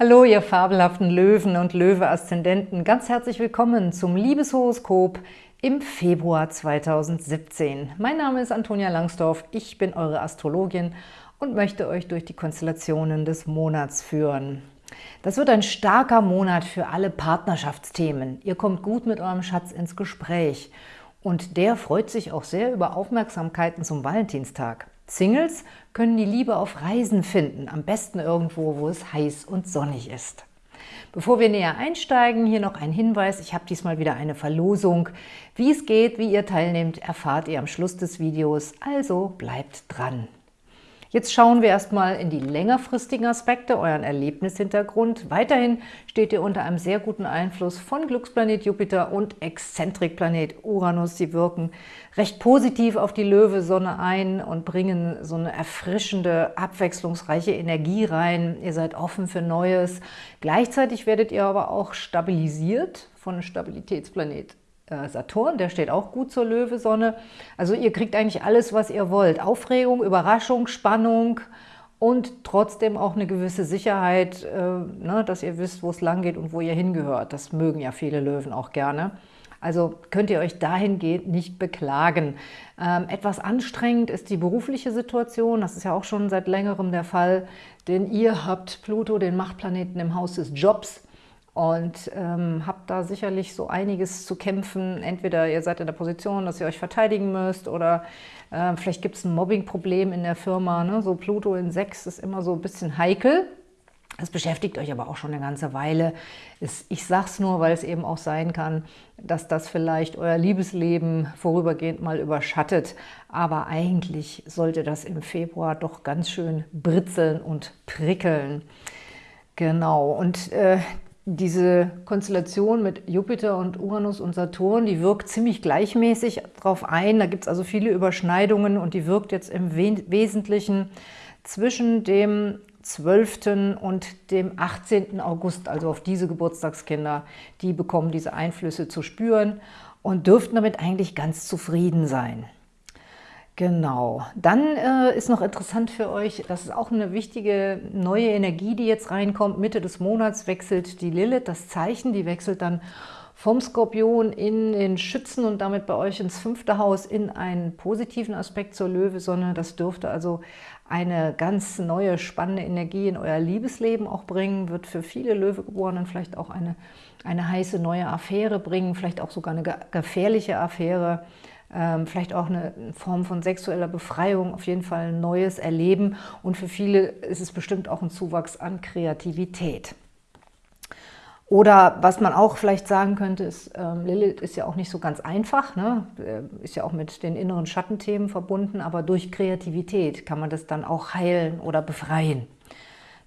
Hallo, ihr fabelhaften Löwen und Löwe-Aszendenten. Ganz herzlich willkommen zum Liebeshoroskop im Februar 2017. Mein Name ist Antonia Langsdorf, ich bin eure Astrologin und möchte euch durch die Konstellationen des Monats führen. Das wird ein starker Monat für alle Partnerschaftsthemen. Ihr kommt gut mit eurem Schatz ins Gespräch und der freut sich auch sehr über Aufmerksamkeiten zum Valentinstag. Singles können die Liebe auf Reisen finden, am besten irgendwo, wo es heiß und sonnig ist. Bevor wir näher einsteigen, hier noch ein Hinweis. Ich habe diesmal wieder eine Verlosung. Wie es geht, wie ihr teilnehmt, erfahrt ihr am Schluss des Videos, also bleibt dran. Jetzt schauen wir erstmal in die längerfristigen Aspekte, euren Erlebnishintergrund. Weiterhin steht ihr unter einem sehr guten Einfluss von Glücksplanet Jupiter und Exzentrikplanet Uranus. Sie wirken recht positiv auf die Löwe-Sonne ein und bringen so eine erfrischende, abwechslungsreiche Energie rein. Ihr seid offen für Neues. Gleichzeitig werdet ihr aber auch stabilisiert von Stabilitätsplanet Saturn, der steht auch gut zur Löwesonne. Also ihr kriegt eigentlich alles, was ihr wollt. Aufregung, Überraschung, Spannung und trotzdem auch eine gewisse Sicherheit, äh, ne, dass ihr wisst, wo es lang geht und wo ihr hingehört. Das mögen ja viele Löwen auch gerne. Also könnt ihr euch dahingehend nicht beklagen. Ähm, etwas anstrengend ist die berufliche Situation. Das ist ja auch schon seit längerem der Fall, denn ihr habt Pluto, den Machtplaneten im Haus des Jobs und ähm, habt da sicherlich so einiges zu kämpfen. Entweder ihr seid in der Position, dass ihr euch verteidigen müsst oder äh, vielleicht gibt es ein Mobbingproblem in der Firma. Ne? So Pluto in 6 ist immer so ein bisschen heikel. Das beschäftigt euch aber auch schon eine ganze Weile. Ich sage es nur, weil es eben auch sein kann, dass das vielleicht euer Liebesleben vorübergehend mal überschattet. Aber eigentlich sollte das im Februar doch ganz schön britzeln und prickeln. Genau, und äh, diese Konstellation mit Jupiter und Uranus und Saturn, die wirkt ziemlich gleichmäßig darauf ein. Da gibt es also viele Überschneidungen und die wirkt jetzt im Wesentlichen zwischen dem 12. und dem 18. August, also auf diese Geburtstagskinder, die bekommen diese Einflüsse zu spüren und dürften damit eigentlich ganz zufrieden sein. Genau. Dann äh, ist noch interessant für euch, das ist auch eine wichtige neue Energie, die jetzt reinkommt. Mitte des Monats wechselt die Lilith, das Zeichen, die wechselt dann vom Skorpion in den Schützen und damit bei euch ins fünfte Haus in einen positiven Aspekt zur Löwesonne. Das dürfte also eine ganz neue, spannende Energie in euer Liebesleben auch bringen, wird für viele Löwegeborenen vielleicht auch eine, eine heiße neue Affäre bringen, vielleicht auch sogar eine gefährliche Affäre, vielleicht auch eine Form von sexueller Befreiung, auf jeden Fall ein neues Erleben und für viele ist es bestimmt auch ein Zuwachs an Kreativität. Oder was man auch vielleicht sagen könnte, ist, ähm, Lilith ist ja auch nicht so ganz einfach, ne? Äh, ist ja auch mit den inneren Schattenthemen verbunden, aber durch Kreativität kann man das dann auch heilen oder befreien.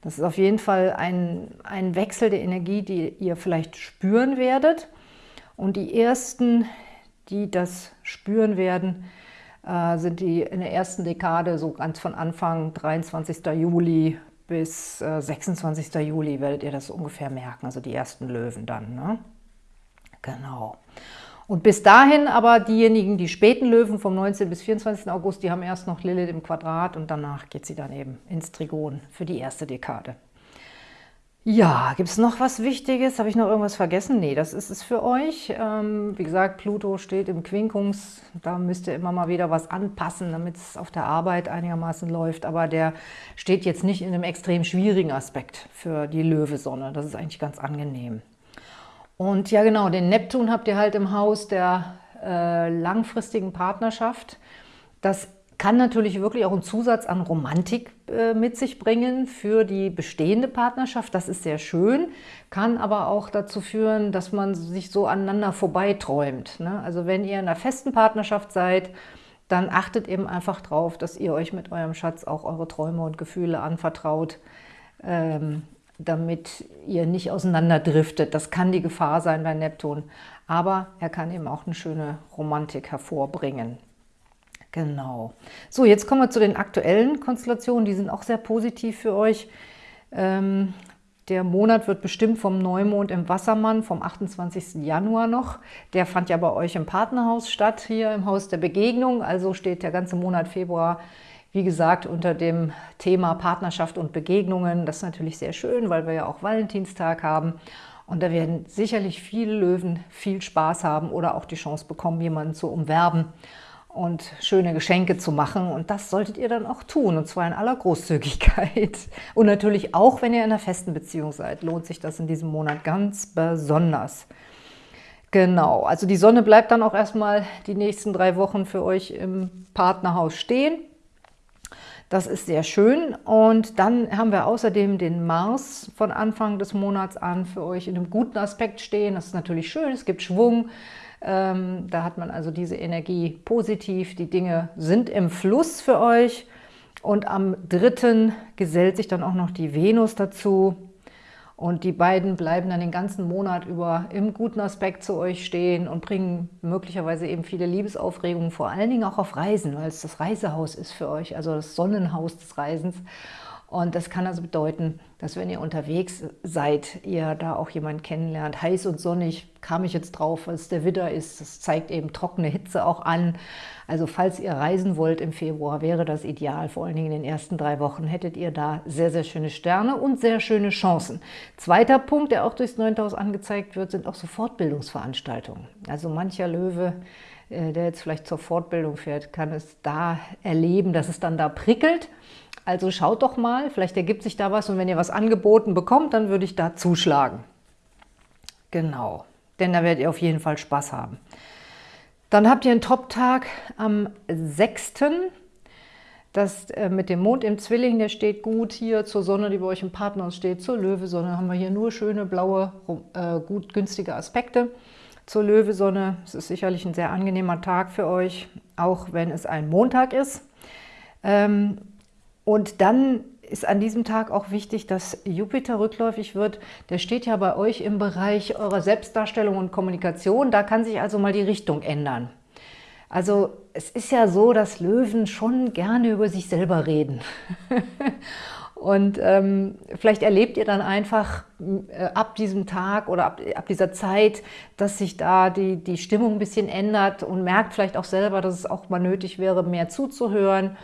Das ist auf jeden Fall ein, ein Wechsel der Energie, die ihr vielleicht spüren werdet. Und die ersten, die das spüren werden, äh, sind die in der ersten Dekade, so ganz von Anfang 23. Juli bis äh, 26. Juli werdet ihr das ungefähr merken, also die ersten Löwen dann. Ne? Genau. Und bis dahin aber diejenigen, die späten Löwen vom 19. bis 24. August, die haben erst noch Lilith im Quadrat und danach geht sie dann eben ins Trigon für die erste Dekade. Ja, gibt es noch was Wichtiges? Habe ich noch irgendwas vergessen? Nee, das ist es für euch. Ähm, wie gesagt, Pluto steht im Quinkungs. Da müsst ihr immer mal wieder was anpassen, damit es auf der Arbeit einigermaßen läuft. Aber der steht jetzt nicht in einem extrem schwierigen Aspekt für die Löwesonne. Das ist eigentlich ganz angenehm. Und ja genau, den Neptun habt ihr halt im Haus der äh, langfristigen Partnerschaft. Das kann natürlich wirklich auch einen Zusatz an Romantik äh, mit sich bringen für die bestehende Partnerschaft. Das ist sehr schön, kann aber auch dazu führen, dass man sich so aneinander vorbeiträumt. Ne? Also wenn ihr in einer festen Partnerschaft seid, dann achtet eben einfach darauf, dass ihr euch mit eurem Schatz auch eure Träume und Gefühle anvertraut, ähm, damit ihr nicht auseinanderdriftet. Das kann die Gefahr sein bei Neptun, aber er kann eben auch eine schöne Romantik hervorbringen. Genau. So, jetzt kommen wir zu den aktuellen Konstellationen. Die sind auch sehr positiv für euch. Ähm, der Monat wird bestimmt vom Neumond im Wassermann vom 28. Januar noch. Der fand ja bei euch im Partnerhaus statt, hier im Haus der Begegnung. Also steht der ganze Monat Februar Wie gesagt, unter dem Thema Partnerschaft und Begegnungen, das ist natürlich sehr schön, weil wir ja auch Valentinstag haben. Und da werden sicherlich viele Löwen viel Spaß haben oder auch die Chance bekommen, jemanden zu umwerben und schöne Geschenke zu machen. Und das solltet ihr dann auch tun, und zwar in aller Großzügigkeit. Und natürlich auch, wenn ihr in einer festen Beziehung seid, lohnt sich das in diesem Monat ganz besonders. Genau, also die Sonne bleibt dann auch erstmal die nächsten drei Wochen für euch im Partnerhaus stehen. Das ist sehr schön. Und dann haben wir außerdem den Mars von Anfang des Monats an für euch in einem guten Aspekt stehen. Das ist natürlich schön, es gibt Schwung. Ähm, da hat man also diese Energie positiv. Die Dinge sind im Fluss für euch. Und am 3. gesellt sich dann auch noch die Venus dazu. Und die beiden bleiben dann den ganzen Monat über im guten Aspekt zu euch stehen und bringen möglicherweise eben viele Liebesaufregungen, vor allen Dingen auch auf Reisen, weil es das Reisehaus ist für euch, also das Sonnenhaus des Reisens. Und das kann also bedeuten, dass wenn ihr unterwegs seid, ihr da auch jemanden kennenlernt. Heiß und sonnig kam ich jetzt drauf, weil es der Widder ist. Das zeigt eben trockene Hitze auch an. Also falls ihr reisen wollt im Februar, wäre das ideal. Vor allen Dingen in den ersten drei Wochen hättet ihr da sehr, sehr schöne Sterne und sehr schöne Chancen. Zweiter Punkt, der auch durchs 9000 angezeigt wird, sind auch so Fortbildungsveranstaltungen. Also mancher Löwe äh, der jetzt vielleicht zur Fortbildung fährt, kann es da erleben, dass es dann da prickelt also schaut doch mal, vielleicht ergibt sich da was und wenn ihr was angeboten bekommt, dann würde ich da zuschlagen. Genau, denn da werdet ihr auf jeden Fall Spaß haben. Dann habt ihr einen Top-Tag am 6. Das äh, mit dem Mond im Zwilling, der steht gut hier zur Sonne, die bei euch im Partnerhaus steht, zur Löwesonne haben wir hier nur schöne, blaue, äh, gut günstige Aspekte. Zur Löwesonne, es ist sicherlich ein sehr angenehmer Tag für euch, auch wenn es ein Montag ist. Ähm, und dann ist an diesem Tag auch wichtig, dass Jupiter rückläufig wird. Der steht ja bei euch im Bereich eurer Selbstdarstellung und Kommunikation. Da kann sich also mal die Richtung ändern. Also es ist ja so, dass Löwen schon gerne über sich selber reden. Und ähm, vielleicht erlebt ihr dann einfach äh, ab diesem Tag oder ab, ab, dieser Zeit, dass sich da die, die Stimmung ein bisschen ändert und merkt vielleicht auch selber, dass es auch mal nötig wäre, mehr zuzuhören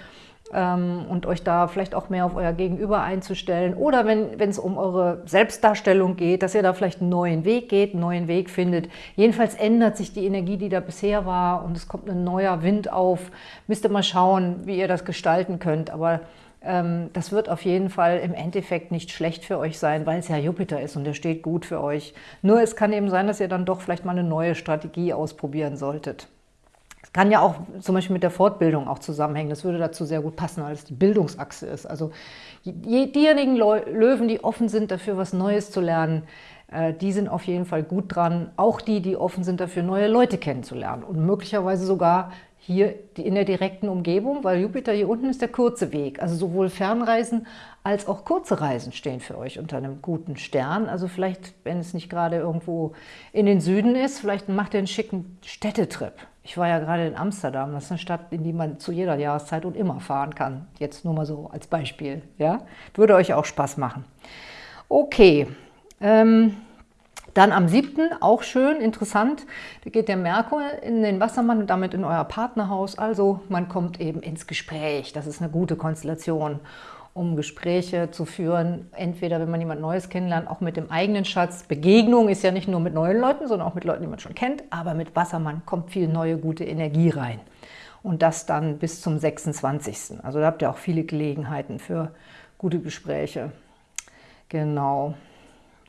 und euch da vielleicht auch mehr auf euer Gegenüber einzustellen. Oder wenn es um eure Selbstdarstellung geht, dass ihr da vielleicht einen neuen Weg geht, einen neuen Weg findet. Jedenfalls ändert sich die Energie, die da bisher war und es kommt ein neuer Wind auf. Müsst ihr mal schauen, wie ihr das gestalten könnt. Aber ähm, das wird auf jeden Fall im Endeffekt nicht schlecht für euch sein, weil es ja Jupiter ist und der steht gut für euch. Nur es kann eben sein, dass ihr dann doch vielleicht mal eine neue Strategie ausprobieren solltet. Kann ja auch zum Beispiel mit der Fortbildung auch zusammenhängen. Das würde dazu sehr gut passen, weil es die Bildungsachse ist. Also diejenigen Löwen, die offen sind dafür, was Neues zu lernen, äh, die sind auf jeden Fall gut dran. Auch die, die offen sind dafür, neue Leute kennenzulernen. Und möglicherweise sogar hier in der direkten Umgebung, weil Jupiter hier unten ist der kurze Weg. Also sowohl Fernreisen als auch kurze Reisen stehen für euch unter einem guten Stern. Also vielleicht, wenn es nicht gerade irgendwo in den Süden ist, vielleicht macht ihr einen schicken Städtetrip. Ich war ja gerade in Amsterdam, das ist eine Stadt, in die man zu jeder Jahreszeit und immer fahren kann. Jetzt nur mal so als Beispiel. Ja? Würde euch auch Spaß machen. Okay, ähm, dann am 7., auch schön, interessant, da geht der Merkur in den Wassermann und damit in euer Partnerhaus. Also man kommt eben ins Gespräch. Das ist eine gute Konstellation um Gespräche zu führen, entweder wenn man jemand Neues kennenlernt, auch mit dem eigenen Schatz. Begegnung ist ja nicht nur mit neuen Leuten, sondern auch mit Leuten, die man schon kennt, aber mit Wassermann kommt viel neue, gute Energie rein. Und das dann bis zum 26. Also da habt ihr auch viele Gelegenheiten für gute Gespräche. Genau.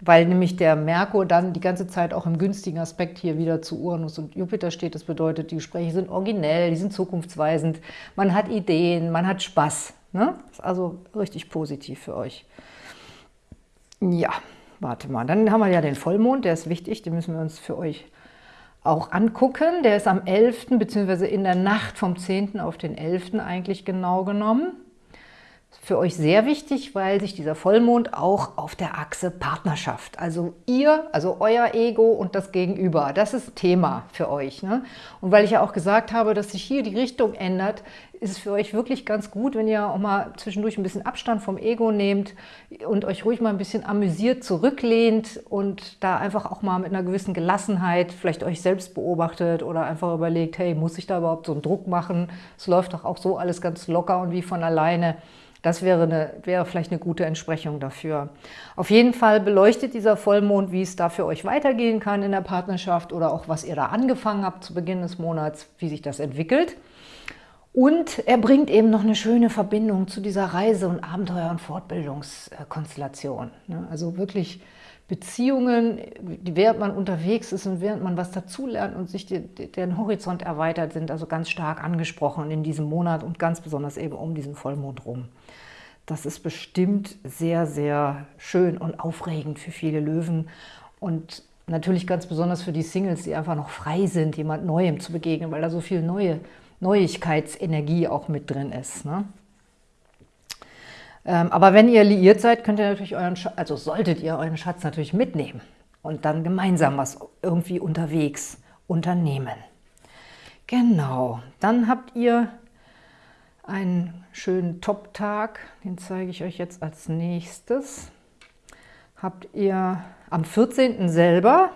Weil nämlich der Merkur dann die ganze Zeit auch im günstigen Aspekt hier wieder zu Uranus und Jupiter steht. Das bedeutet, die Gespräche sind originell, die sind zukunftsweisend, man hat Ideen, man hat Spaß. Ne? Ist also richtig positiv für euch. Ja, warte mal. Dann haben wir ja den Vollmond, der ist wichtig, den müssen wir uns für euch auch angucken. Der ist am 11. bzw. in der Nacht vom 10. auf den 11. eigentlich genau genommen. Für euch sehr wichtig, weil sich dieser Vollmond auch auf der Achse Partnerschaft, also ihr, also euer Ego und das Gegenüber, das ist Thema für euch. Ne? Und weil ich ja auch gesagt habe, dass sich hier die Richtung ändert, ist es für euch wirklich ganz gut, wenn ihr auch mal zwischendurch ein bisschen Abstand vom Ego nehmt und euch ruhig mal ein bisschen amüsiert zurücklehnt und da einfach auch mal mit einer gewissen Gelassenheit vielleicht euch selbst beobachtet oder einfach überlegt, hey, muss ich da überhaupt so einen Druck machen? Es läuft doch auch so alles ganz locker und wie von alleine. Das wäre, eine, wäre vielleicht eine gute Entsprechung dafür. Auf jeden Fall beleuchtet dieser Vollmond, wie es da für euch weitergehen kann in der Partnerschaft oder auch was ihr da angefangen habt zu Beginn des Monats, wie sich das entwickelt. Und er bringt eben noch eine schöne Verbindung zu dieser Reise- und Abenteuer- und Fortbildungskonstellation. Ne? Also wirklich Beziehungen, während man unterwegs ist und während man was dazulernt und sich den Horizont erweitert, sind also ganz stark angesprochen in diesem Monat und ganz besonders eben um diesen Vollmond rum. Das ist bestimmt sehr, sehr schön und aufregend für viele Löwen und natürlich ganz besonders für die Singles, die einfach noch frei sind, jemand Neuem zu begegnen, weil da so viel neue Neuigkeitsenergie auch mit drin ist. Ne? Ähm, aber wenn ihr liiert seid, könnt ihr natürlich euren Schatz, also solltet ihr euren Schatz natürlich mitnehmen und dann gemeinsam was irgendwie unterwegs unternehmen. Genau, dann habt ihr einen schönen Top-Tag, den zeige ich euch jetzt als nächstes. Habt ihr am 14. selber,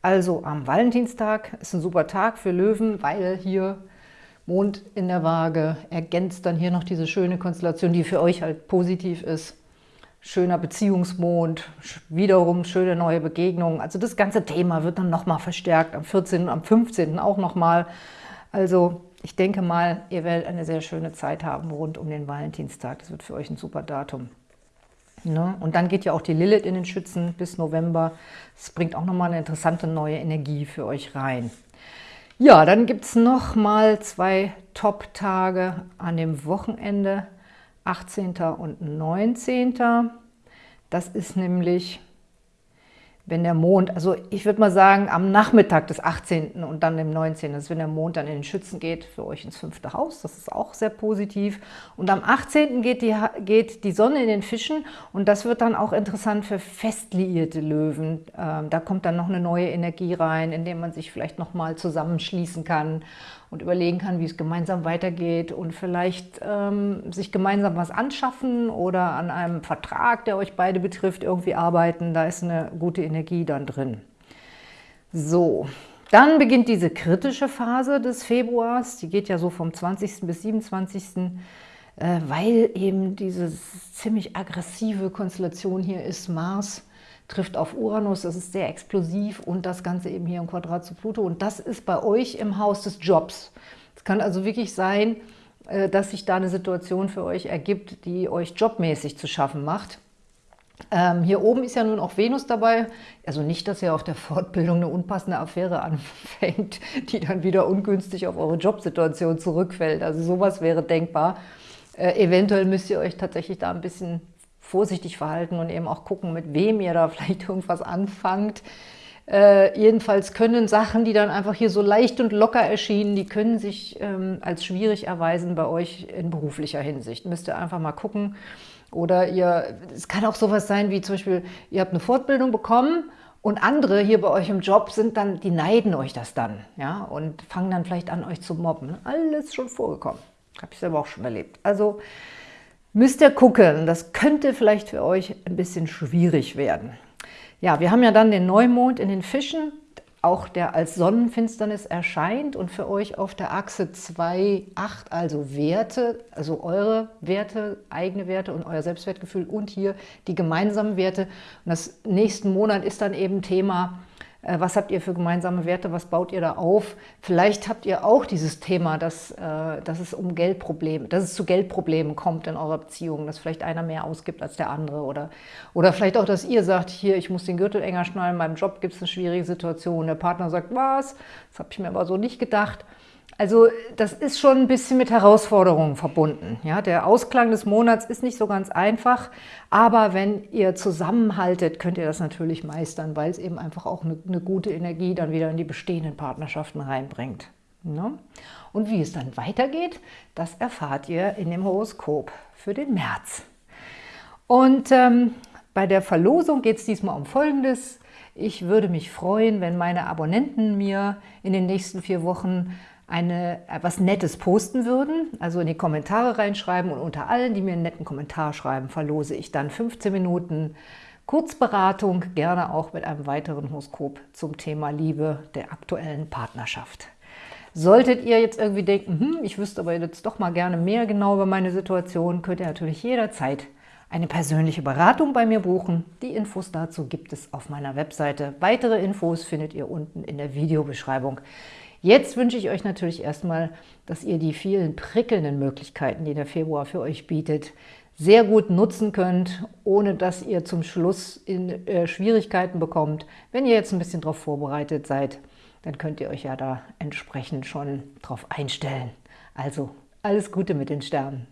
also am Valentinstag, ist ein super Tag für Löwen, weil hier Mond in der Waage ergänzt dann hier noch diese schöne Konstellation, die für euch halt positiv ist. Schöner Beziehungsmond, wiederum schöne neue Begegnungen. Also das ganze Thema wird dann nochmal verstärkt, am 14. und am 15. auch nochmal. Also ich denke mal, ihr werdet eine sehr schöne Zeit haben rund um den Valentinstag. Das wird für euch ein super Datum. Ne? Und dann geht ja auch die Lilith in den Schützen bis November. Das bringt auch nochmal eine interessante neue Energie für euch rein. Ja, dann gibt es noch mal zwei Top-Tage an dem Wochenende, 18. und 19. Das ist nämlich wenn der Mond, also ich würde mal sagen, am Nachmittag des 18. und dann dem 19., also wenn der Mond dann in den Schützen geht, für euch ins fünfte Haus, das ist auch sehr positiv. Und am 18. geht die, geht die Sonne in den Fischen und das wird dann auch interessant für fest liierte Löwen. Ähm, da kommt dann noch eine neue Energie rein, indem man sich vielleicht nochmal zusammenschließen kann und überlegen kann, wie es gemeinsam weitergeht und vielleicht ähm, sich gemeinsam was anschaffen oder an einem Vertrag, der euch beide betrifft, irgendwie arbeiten. Da ist eine gute Energie dann drin. So, dann beginnt diese kritische Phase des Februars. Die geht ja so vom 20. bis 27. Äh, weil eben diese ziemlich aggressive Konstellation hier ist, Mars trifft auf Uranus, das ist sehr explosiv und das Ganze eben hier im Quadrat zu Pluto. Und das ist bei euch im Haus des Jobs. Es kann also wirklich sein, äh, dass sich da eine Situation für euch ergibt, die euch jobmäßig zu schaffen macht. Ähm, hier oben ist ja nun auch Venus dabei, also nicht, dass ihr auf der Fortbildung eine unpassende Affäre anfängt, die dann wieder ungünstig auf eure Jobsituation zurückfällt. Also sowas wäre denkbar. Äh, eventuell müsst ihr euch tatsächlich da ein bisschen vorsichtig verhalten und eben auch gucken, mit wem ihr da vielleicht irgendwas anfangt. Äh, jedenfalls können Sachen, die dann einfach hier so leicht und locker erschienen, die können sich ähm, als schwierig erweisen bei euch in beruflicher Hinsicht. Müsst ihr einfach mal gucken. Oder ihr, es kann auch sowas sein wie zum Beispiel, ihr habt eine Fortbildung bekommen und andere hier bei euch im Job sind dann, die neiden euch das dann, ja, und fangen dann vielleicht an, euch zu mobben. Alles schon vorgekommen. Habe ich selber auch schon erlebt. Also müsst ihr gucken. Das könnte vielleicht für euch ein bisschen schwierig werden. Ja, wir haben ja dann den Neumond in den Fischen, auch der als Sonnenfinsternis erscheint und für euch auf der Achse 2, 8, also Werte, also eure Werte, eigene Werte und euer Selbstwertgefühl und hier die gemeinsamen Werte. Und das nächsten Monat ist dann eben Thema was habt ihr für gemeinsame Werte? Was baut ihr da auf? Vielleicht habt ihr auch dieses Thema, dass, äh, dass es um Geldprobleme, dass es zu Geldproblemen kommt in eurer Beziehung, dass vielleicht einer mehr ausgibt als der andere oder, oder vielleicht auch, dass ihr sagt, hier, ich muss den Gürtel enger schnallen, meinem Job gibt es eine schwierige Situation. Der Partner sagt, was? Das habe ich mir aber so nicht gedacht. Also das ist schon ein bisschen mit Herausforderungen verbunden. Ja, der Ausklang des Monats ist nicht so ganz einfach, aber wenn ihr zusammenhaltet, könnt ihr das natürlich meistern, weil es eben einfach auch eine, eine gute Energie dann wieder in die bestehenden Partnerschaften reinbringt. Ne? Und wie es dann weitergeht, das erfahrt ihr in dem Horoskop für den März. Und ähm, bei der Verlosung geht es diesmal um Folgendes. Ich würde mich freuen, wenn meine Abonnenten mir in den nächsten vier Wochen eine, etwas Nettes posten würden, also in die Kommentare reinschreiben und unter allen, die mir einen netten Kommentar schreiben, verlose ich dann 15 Minuten Kurzberatung, gerne auch mit einem weiteren Horoskop zum Thema Liebe der aktuellen Partnerschaft. Solltet ihr jetzt irgendwie denken, hm, ich wüsste aber jetzt doch mal gerne mehr genau über meine Situation, könnt ihr natürlich jederzeit eine persönliche Beratung bei mir buchen. Die Infos dazu gibt es auf meiner Webseite. Weitere Infos findet ihr unten in der Videobeschreibung. Jetzt wünsche ich euch natürlich erstmal, dass ihr die vielen prickelnden Möglichkeiten, die der Februar für euch bietet, sehr gut nutzen könnt, ohne dass ihr zum Schluss in äh, Schwierigkeiten bekommt. Wenn ihr jetzt ein bisschen darauf vorbereitet seid, dann könnt ihr euch ja da entsprechend schon drauf einstellen. Also alles Gute mit den Sternen.